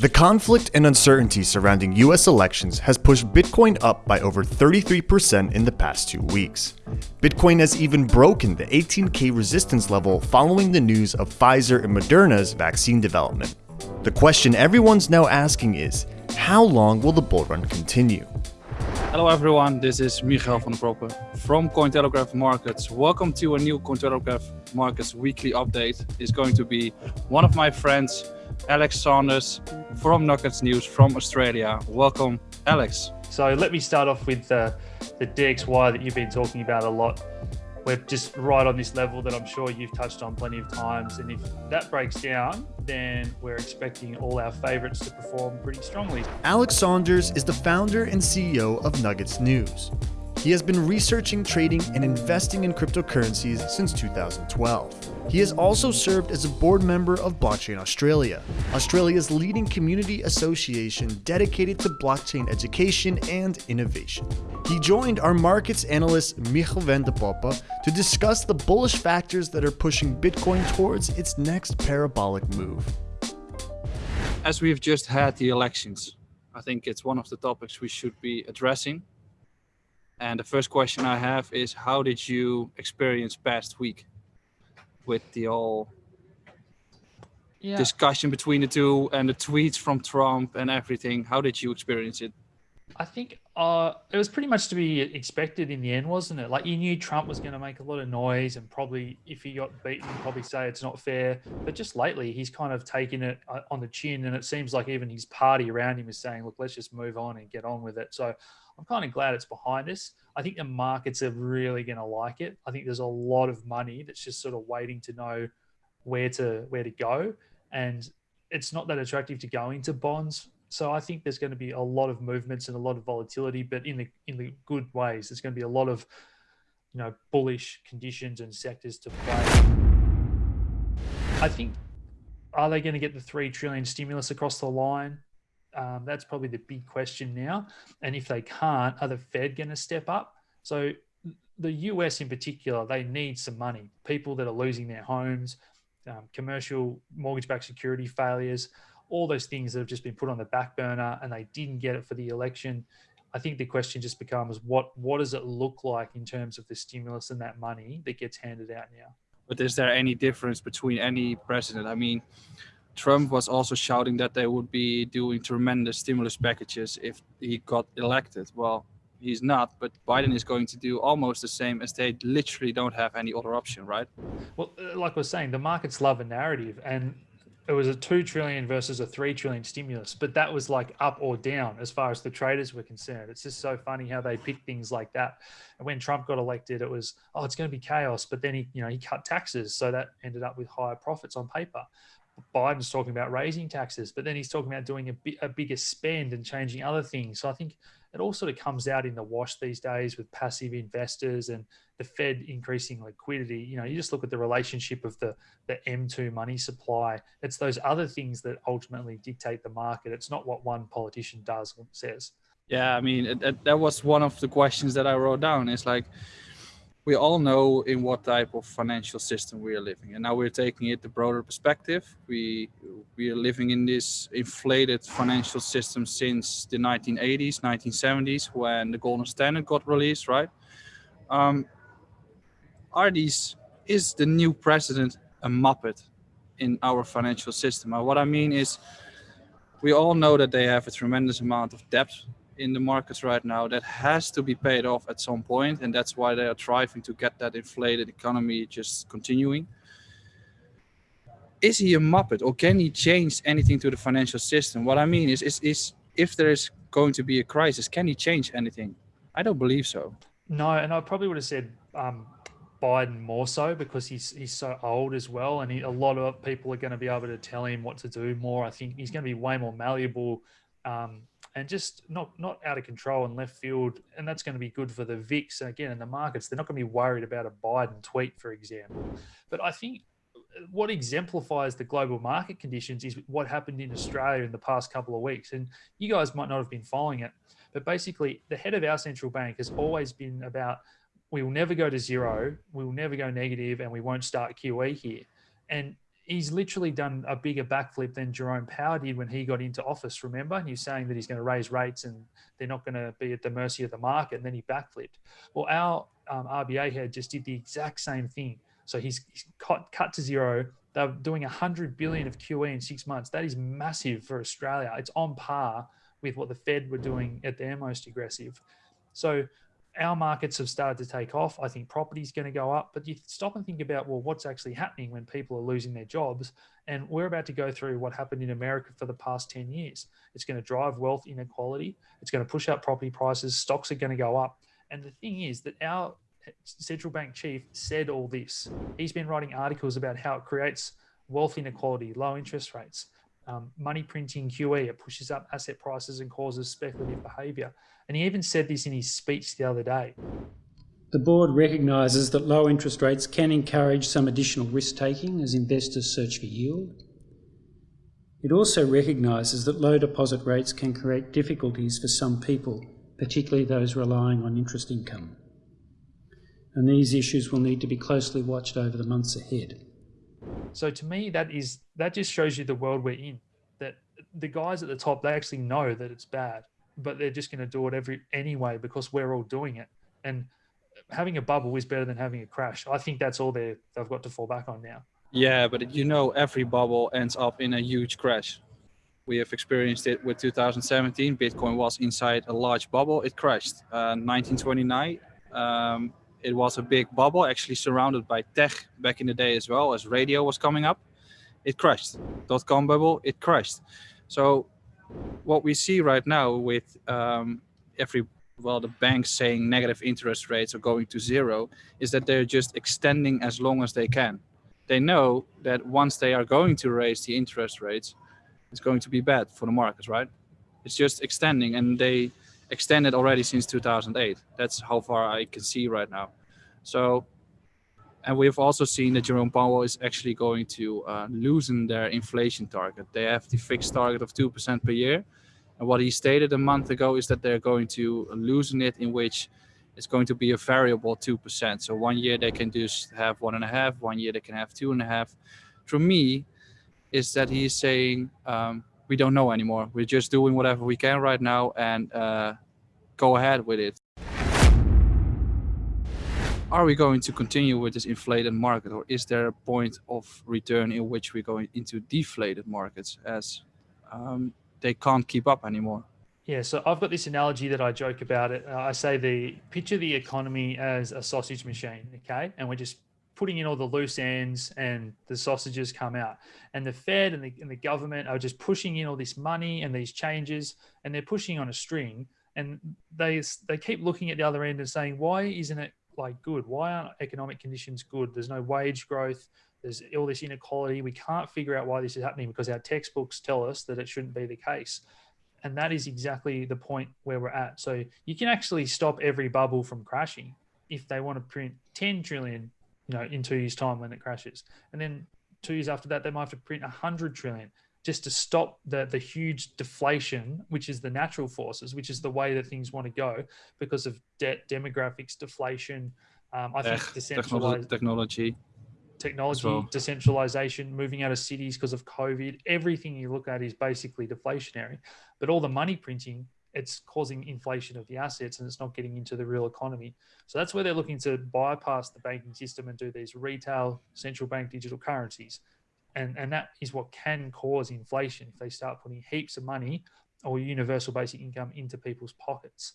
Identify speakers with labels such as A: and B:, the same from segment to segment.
A: The conflict and uncertainty surrounding US elections has pushed Bitcoin up by over 33% in the past two weeks. Bitcoin has even broken the 18k resistance level following the news of Pfizer and Moderna's vaccine development. The question everyone's now asking is, how long will the bull run continue?
B: Hello everyone, this is Michael van Proppen from Cointelegraph Markets. Welcome to a new Cointelegraph Markets weekly update. It's going to be one of my friends, Alex Saunders from Nuggets News from Australia. Welcome, Alex.
C: So let me start off with uh, the DXY that you've been talking about a lot. We're just right on this level that I'm sure you've touched on plenty of times. And if that breaks down, then we're expecting all our favorites to perform pretty strongly.
A: Alex Saunders is the founder and CEO of Nuggets News. He has been researching, trading, and investing in cryptocurrencies since 2012. He has also served as a board member of Blockchain Australia, Australia's leading community association dedicated to blockchain education and innovation. He joined our markets analyst Michiel van de Poppe to discuss the bullish factors that are pushing Bitcoin towards its next parabolic move.
B: As we've just had the elections, I think it's one of the topics we should be addressing and the first question I have is, how did you experience past week with the whole yeah. discussion between the two and the tweets from Trump and everything? How did you experience it?
C: I think uh, it was pretty much to be expected in the end, wasn't it? Like you knew Trump was going to make a lot of noise and probably if he got beaten, probably say it's not fair. But just lately, he's kind of taken it uh, on the chin, and it seems like even his party around him is saying, "Look, let's just move on and get on with it." So I'm kind of glad it's behind us. I think the markets are really going to like it. I think there's a lot of money that's just sort of waiting to know where to where to go, and it's not that attractive to go into bonds. So I think there's going to be a lot of movements and a lot of volatility, but in the in the good ways. There's going to be a lot of you know bullish conditions and sectors to play. I think are they going to get the three trillion stimulus across the line? Um, that's probably the big question now. And if they can't, are the Fed going to step up? So the US in particular, they need some money. People that are losing their homes, um, commercial mortgage-backed security failures, all those things that have just been put on the back burner and they didn't get it for the election. I think the question just becomes what what does it look like in terms of the stimulus and that money that gets handed out now?
B: But is there any difference between any president? I mean, Trump was also shouting that they would be doing tremendous stimulus packages if he got elected. Well, he's not, but Biden is going to do almost the same as they literally don't have any other option, right?
C: Well, uh, like I was saying, the markets love a narrative and it was a 2 trillion versus a 3 trillion stimulus, but that was like up or down as far as the traders were concerned. It's just so funny how they pick things like that. And when Trump got elected, it was, oh, it's going to be chaos. But then he, you know, he cut taxes. So that ended up with higher profits on paper. Biden's talking about raising taxes, but then he's talking about doing a, a bigger spend and changing other things. So I think it all sort of comes out in the wash these days with passive investors and the Fed increasing liquidity. You know, you just look at the relationship of the the M2 money supply. It's those other things that ultimately dictate the market. It's not what one politician does or says.
B: Yeah, I mean, it, it, that was one of the questions that I wrote down. It's like, we all know in what type of financial system we are living. And now we're taking it the broader perspective. We we are living in this inflated financial system since the 1980s 1970s when the golden standard got released right? Um, are these is the new president a muppet in our financial system. And what i mean is we all know that they have a tremendous amount of debt in the markets right now that has to be paid off at some point and that's why they are striving to get that inflated economy just continuing. Is he a muppet or can he change anything to the financial system? What i mean is is, is if there is going to be a crisis can he change anything? I don't believe so.
C: No and i probably would have said um, Biden more so because he's he's so old as well, and he, a lot of people are going to be able to tell him what to do more. I think he's going to be way more malleable um, and just not not out of control in left field, and that's going to be good for the VIX. And again, in the markets, they're not going to be worried about a Biden tweet, for example. But I think what exemplifies the global market conditions is what happened in Australia in the past couple of weeks. And you guys might not have been following it, but basically, the head of our central bank has always been about we will never go to zero, we will never go negative, and we won't start QE here. And he's literally done a bigger backflip than Jerome Powell did when he got into office. Remember, and he's saying that he's going to raise rates and they're not going to be at the mercy of the market. And then he backflipped. Well, our um, RBA head just did the exact same thing. So he's, he's cut, cut to zero. They're doing 100 billion of QE in six months. That is massive for Australia. It's on par with what the Fed were doing at their most aggressive. So our markets have started to take off. I think property is going to go up, but you stop and think about, well, what's actually happening when people are losing their jobs? And we're about to go through what happened in America for the past 10 years. It's going to drive wealth inequality. It's going to push up property prices. Stocks are going to go up. And the thing is that our central bank chief said all this. He's been writing articles about how it creates wealth inequality, low interest rates, um, money printing QE, it pushes up asset prices and causes speculative behaviour. And he even said this in his speech the other day.
D: The board recognises that low interest rates can encourage some additional risk taking as investors search for yield. It also recognises that low deposit rates can create difficulties for some people, particularly those relying on interest income. And these issues will need to be closely watched over the months ahead.
C: So to me, that is that just shows you the world we're in. That the guys at the top they actually know that it's bad, but they're just going to do it every anyway because we're all doing it. And having a bubble is better than having a crash. I think that's all they they've got to fall back on now.
B: Yeah, but you know, every bubble ends up in a huge crash. We have experienced it with 2017. Bitcoin was inside a large bubble. It crashed. Uh, 1929. Um, it was a big bubble actually surrounded by tech back in the day as well as radio was coming up. It crashed. Dot-com bubble it crashed. So what we see right now with um, every well the banks saying negative interest rates are going to zero is that they're just extending as long as they can. They know that once they are going to raise the interest rates it's going to be bad for the markets right? It's just extending and they extended already since 2008. That's how far I can see right now. So, and we've also seen that Jerome Powell is actually going to uh, loosen their inflation target. They have the fixed target of 2% per year. And what he stated a month ago is that they're going to loosen it in which it's going to be a variable 2%. So one year they can just have one and a half, one year they can have two and a half. For me, is that he's saying, um, we don't know anymore. We're just doing whatever we can right now and uh, go ahead with it. Are we going to continue with this inflated market or is there a point of return in which we're going into deflated markets as um, they can't keep up anymore?
C: Yeah, so I've got this analogy that I joke about it. Uh, I say the picture the economy as a sausage machine, okay? And we're just putting in all the loose ends and the sausages come out. And the Fed and the, and the government are just pushing in all this money and these changes and they're pushing on a string. And they, they keep looking at the other end and saying, why isn't it like good? Why aren't economic conditions good? There's no wage growth. There's all this inequality. We can't figure out why this is happening because our textbooks tell us that it shouldn't be the case. And that is exactly the point where we're at. So you can actually stop every bubble from crashing if they want to print 10 trillion you know, in two years' time when it crashes. And then two years after that, they might have to print 100 trillion just to stop the, the huge deflation, which is the natural forces, which is the way that things want to go because of debt, demographics, deflation. Um, I think
B: decentralized technology,
C: technology, well. decentralization, moving out of cities because of COVID. Everything you look at is basically deflationary, but all the money printing it's causing inflation of the assets and it's not getting into the real economy. So that's where they're looking to bypass the banking system and do these retail central bank digital currencies. And, and that is what can cause inflation if they start putting heaps of money or universal basic income into people's pockets.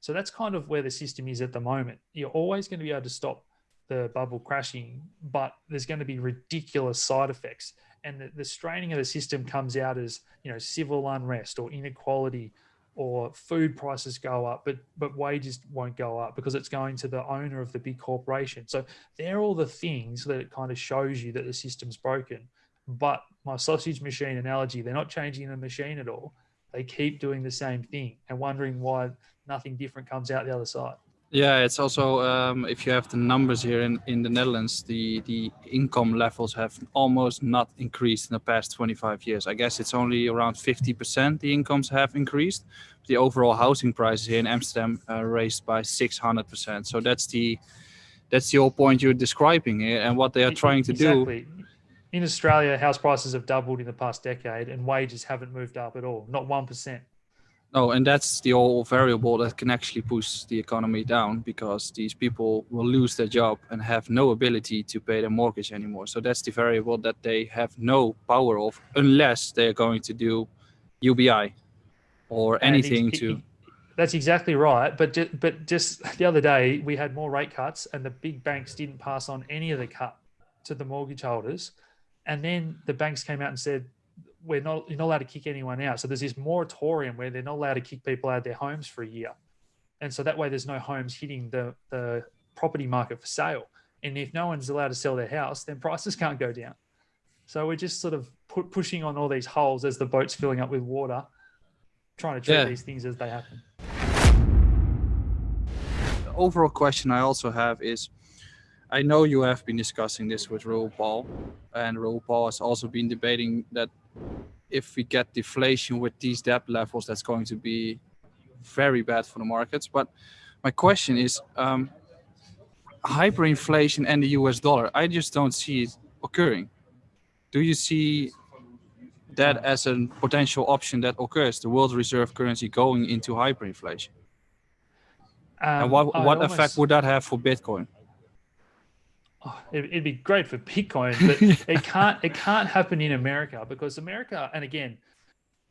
C: So that's kind of where the system is at the moment. You're always going to be able to stop the bubble crashing, but there's going to be ridiculous side effects. And the, the straining of the system comes out as, you know, civil unrest or inequality or food prices go up, but but wages won't go up because it's going to the owner of the big corporation. So they're all the things that it kind of shows you that the system's broken. But my sausage machine analogy, they're not changing the machine at all. They keep doing the same thing and wondering why nothing different comes out the other side.
B: Yeah, it's also um, if you have the numbers here in, in the Netherlands, the, the income levels have almost not increased in the past 25 years. I guess it's only around 50% the incomes have increased. The overall housing prices here in Amsterdam uh, raised by 600%. So that's the that's the whole point you're describing here and what they are trying to
C: exactly.
B: do
C: in Australia, house prices have doubled in the past decade, and wages haven't moved up at all, not one percent.
B: No, and that's the whole variable that can actually push the economy down because these people will lose their job and have no ability to pay their mortgage anymore. So that's the variable that they have no power of unless they're going to do UBI or anything to.
C: That's exactly right. But just, but just the other day we had more rate cuts, and the big banks didn't pass on any of the cut to the mortgage holders. And then the banks came out and said, we're not you're not allowed to kick anyone out. So there's this moratorium where they're not allowed to kick people out of their homes for a year, and so that way there's no homes hitting the the property market for sale. And if no one's allowed to sell their house, then prices can't go down. So we're just sort of pu- pushing on all these holes as the boat's filling up with water, trying to treat
B: Yeah.
C: these things as they happen.
B: The overall question I also have is I know you have been discussing this with Raoul Paul, and Raoul Paul has also been debating that if we get deflation with these debt levels, that's going to be very bad for the markets. But my question is um, hyperinflation and the US dollar, I just don't see it occurring. Do you see that as a potential option that occurs, the world reserve currency going into hyperinflation? and
C: Um,
B: what,
C: I
B: what
C: almost-
B: effect would that have for Bitcoin?
C: Oh, it, it'd be great for Bitcoin, but it can't it can't happen in America because America, and again,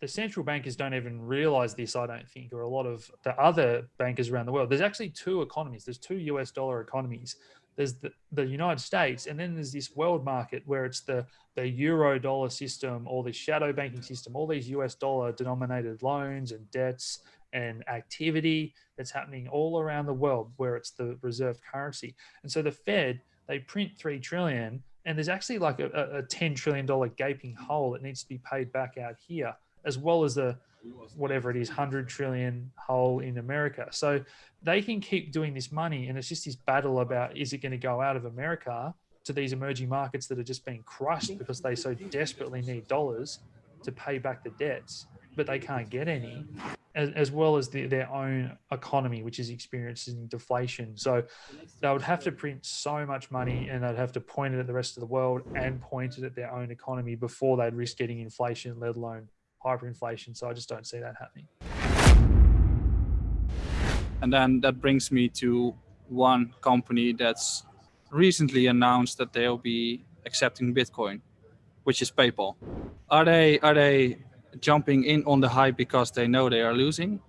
C: the central bankers don't even realize this, I don't think, or a lot of the other bankers around the world. There's actually two economies. There's two US dollar economies. There's the, the United States, and then there's this world market where it's the the euro dollar system, or the shadow banking system, all these US dollar denominated loans and debts and activity that's happening all around the world where it's the reserve currency. And so the Fed, they print three trillion, and there's actually like a, a- ten trillion dollar gaping hole that needs to be paid back out here, as well as the whatever it is, hundred trillion hole in America. So they can keep doing this money, and it's just this battle about is it going to go out of America to these emerging markets that are just being crushed because they so desperately need dollars to pay back the debts, but they can't get any, as, as well as the, their own economy, which is experiencing deflation. So they would have to print so much money and they'd have to point it at the rest of the world and point it at their own economy before they'd risk getting inflation, let alone hyperinflation. So I just don't see that happening.
B: And then that brings me to one company that's recently announced that they'll be accepting Bitcoin, which is PayPal. Are they are they jumping in on the hype because they know they are losing,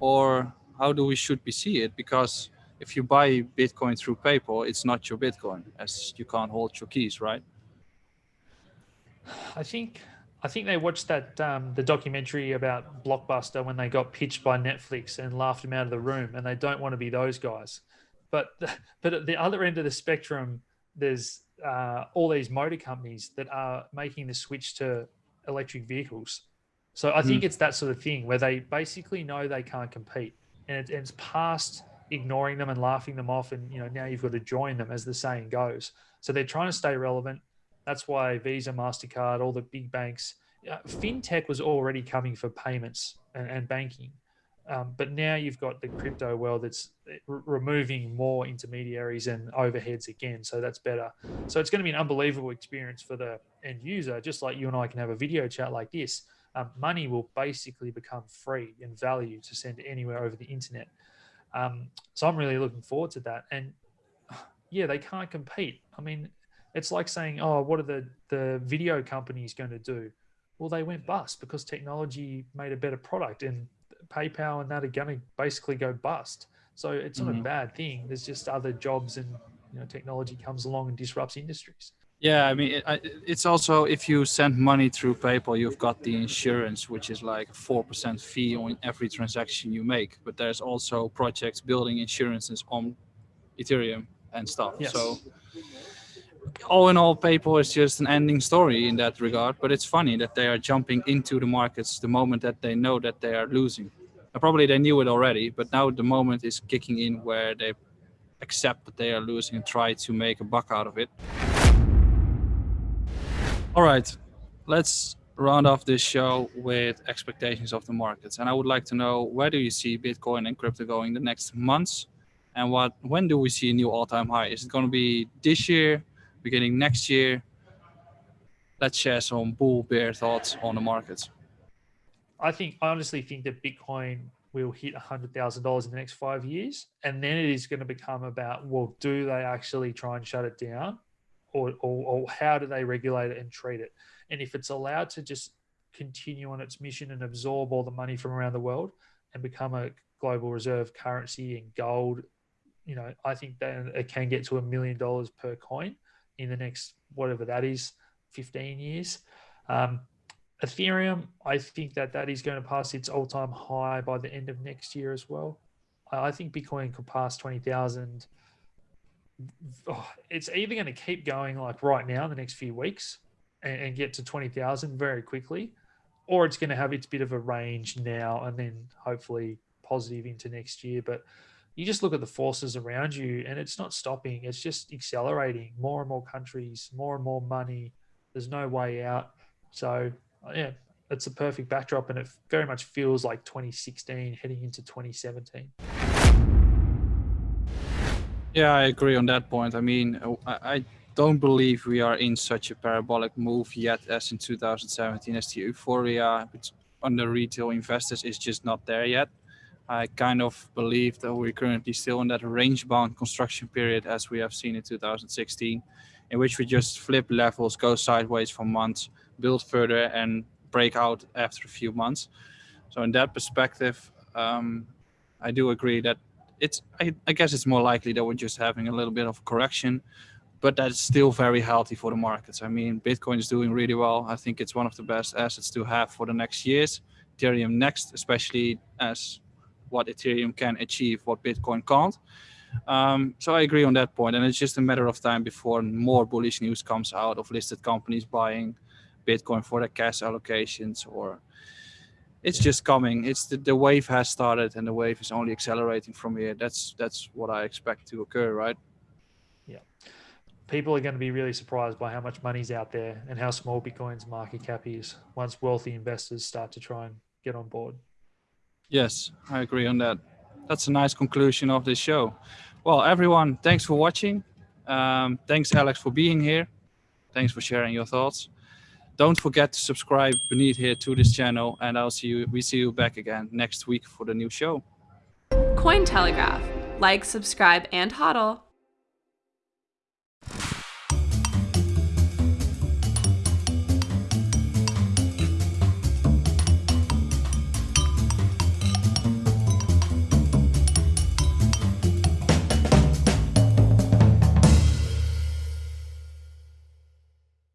B: or how do we should we see it? Because if you buy Bitcoin through PayPal, it's not your Bitcoin, as you can't hold your keys, right?
C: I think I think they watched that um, the documentary about Blockbuster when they got pitched by Netflix and laughed them out of the room, and they don't want to be those guys. But but at the other end of the spectrum, there's uh, all these motor companies that are making the switch to electric vehicles. So I think it's that sort of thing where they basically know they can't compete, and, it, and it's past ignoring them and laughing them off, and you know now you've got to join them, as the saying goes. So they're trying to stay relevant. That's why Visa, Mastercard, all the big banks, uh, fintech was already coming for payments and, and banking, um, but now you've got the crypto world that's r- removing more intermediaries and overheads again. So that's better. So it's going to be an unbelievable experience for the end user, just like you and I can have a video chat like this. Um, money will basically become free in value to send anywhere over the internet. Um, so I'm really looking forward to that. And yeah, they can't compete. I mean, it's like saying, oh, what are the, the video companies going to do? Well, they went bust because technology made a better product and PayPal and that are going to basically go bust. So it's not a
B: Mhm.
C: bad thing. There's just other jobs and you know technology comes along and disrupts industries.
B: Yeah, I mean, it, I- it's also if you send money through PayPal, you've got the insurance, which is like a four percent fee on every transaction you make. But there's also projects building insurances on Ethereum and stuff.
C: Yes.
B: So all in all, PayPal is just an ending story in that regard. But it's funny that they are jumping into the markets the moment that they know that they are losing. And probably they knew it already, but now the moment is kicking in where they accept that they are losing and try to make a buck out of it. All right, let's round off this show with expectations of the markets. And I would like to know where do you see Bitcoin and crypto going the next months? And what when do we see a new all-time high? Is it going to be this year, beginning next year? let's share some bull bear thoughts on the markets.
C: I think I honestly think that Bitcoin will hit hundred thousand dollars in the next five years, and then it is going to become about well, do they actually try and shut it down, or, or, or how do they regulate it and treat it? And if it's allowed to just continue on its mission and absorb all the money from around the world and become a global reserve currency in gold, you know, I think that it can get to a million dollars per coin in the next whatever that is, 15 years. Um, Ethereum, I think that that is going to pass its all-time high by the end of next year as well. I think Bitcoin could pass 20,000. Oh, it's either going to keep going like right now in the next few weeks and, and get to 20,000 very quickly, or it's going to have its bit of a range now and then hopefully positive into next year. But you just look at the forces around you and it's not stopping, it's just accelerating. More and more countries, more and more money. There's no way out. So, yeah, it's a perfect backdrop and it very much feels like 2016 heading into 2017.
B: Yeah, I agree on that point. I mean, I, I don't believe we are in such a parabolic move yet as in 2017 as the euphoria on the retail investors is just not there yet. I kind of believe that we're currently still in that range bound construction period as we have seen in 2016, in which we just flip levels, go sideways for months, build further and break out after a few months. So in that perspective, um, I do agree that it's, I, I guess it's more likely that we're just having a little bit of correction, but that's still very healthy for the markets. I mean, Bitcoin is doing really well. I think it's one of the best assets to have for the next years. Ethereum next, especially as what Ethereum can achieve, what Bitcoin can't. Um, so I agree on that point, and it's just a matter of time before more bullish news comes out of listed companies buying Bitcoin for their cash allocations, or it's just coming. It's the, the wave has started, and the wave is only accelerating from here. That's that's what I expect to occur, right?
C: Yeah, people are going to be really surprised by how much money's out there and how small Bitcoin's market cap is once wealthy investors start to try and get on board.
B: Yes, I agree on that. That's a nice conclusion of this show. Well, everyone, thanks for watching. Um, thanks, Alex, for being here. Thanks for sharing your thoughts. Don't forget to subscribe beneath here to this channel, and I'll see you. We see you back again next week for the new show.
E: Cointelegraph. Like, subscribe, and hodl.